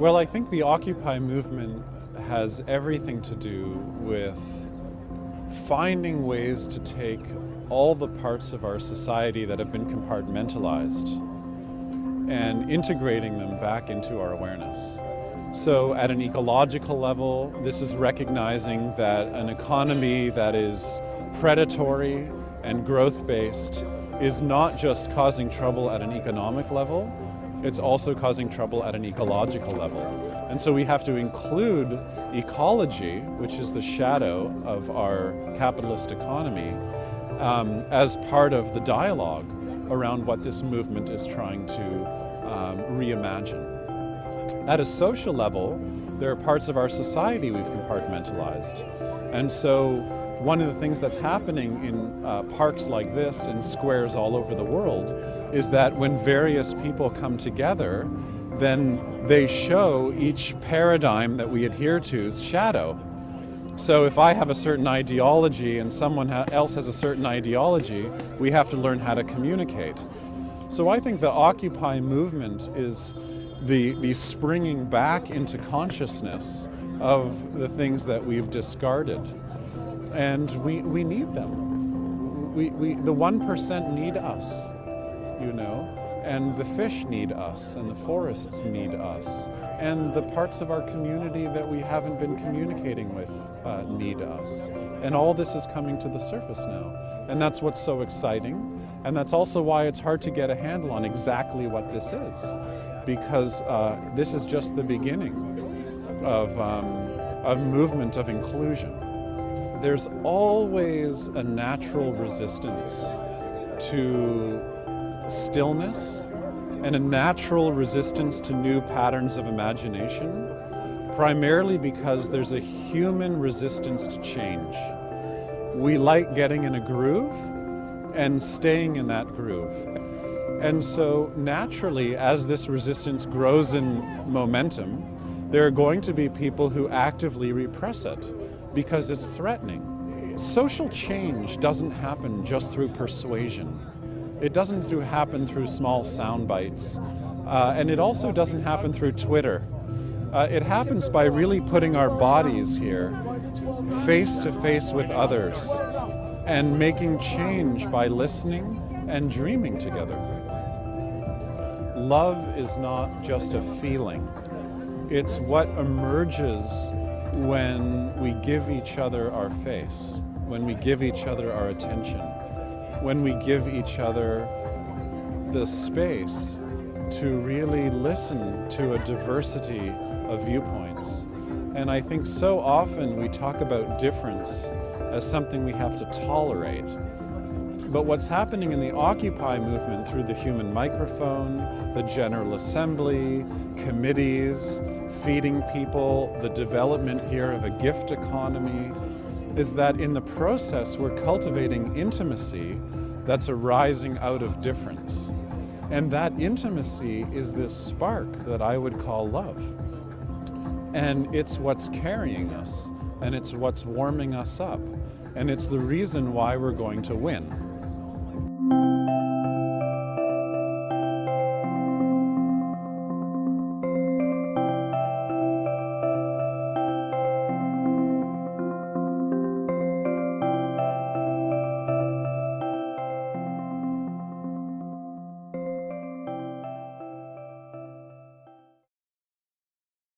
Well, I think the Occupy movement has everything to do with finding ways to take all the parts of our society that have been compartmentalized and integrating them back into our awareness. So at an ecological level, this is recognizing that an economy that is predatory and growth-based is not just causing trouble at an economic level, it's also causing trouble at an ecological level. And so we have to include ecology, which is the shadow of our capitalist economy, um, as part of the dialogue around what this movement is trying to um, reimagine. At a social level, there are parts of our society we've compartmentalized. And so one of the things that's happening in uh, parks like this and squares all over the world is that when various people come together, then they show each paradigm that we adhere to's shadow. So if I have a certain ideology and someone else has a certain ideology, we have to learn how to communicate. So I think the Occupy movement is the, the springing back into consciousness of the things that we've discarded and we, we need them. We, we, the 1% need us, you know, and the fish need us, and the forests need us, and the parts of our community that we haven't been communicating with uh, need us. And all this is coming to the surface now. And that's what's so exciting, and that's also why it's hard to get a handle on exactly what this is, because uh, this is just the beginning of, um, of movement of inclusion there's always a natural resistance to stillness and a natural resistance to new patterns of imagination, primarily because there's a human resistance to change. We like getting in a groove and staying in that groove. And so naturally, as this resistance grows in momentum, there are going to be people who actively repress it because it's threatening. Social change doesn't happen just through persuasion. It doesn't through happen through small sound bites. Uh, and it also doesn't happen through Twitter. Uh, it happens by really putting our bodies here, face to face with others, and making change by listening and dreaming together. Love is not just a feeling. It's what emerges when we give each other our face, when we give each other our attention, when we give each other the space to really listen to a diversity of viewpoints. And I think so often we talk about difference as something we have to tolerate. But what's happening in the Occupy movement through the human microphone, the General Assembly, committees, feeding people, the development here of a gift economy, is that in the process we're cultivating intimacy that's arising out of difference. And that intimacy is this spark that I would call love. And it's what's carrying us, and it's what's warming us up, and it's the reason why we're going to win.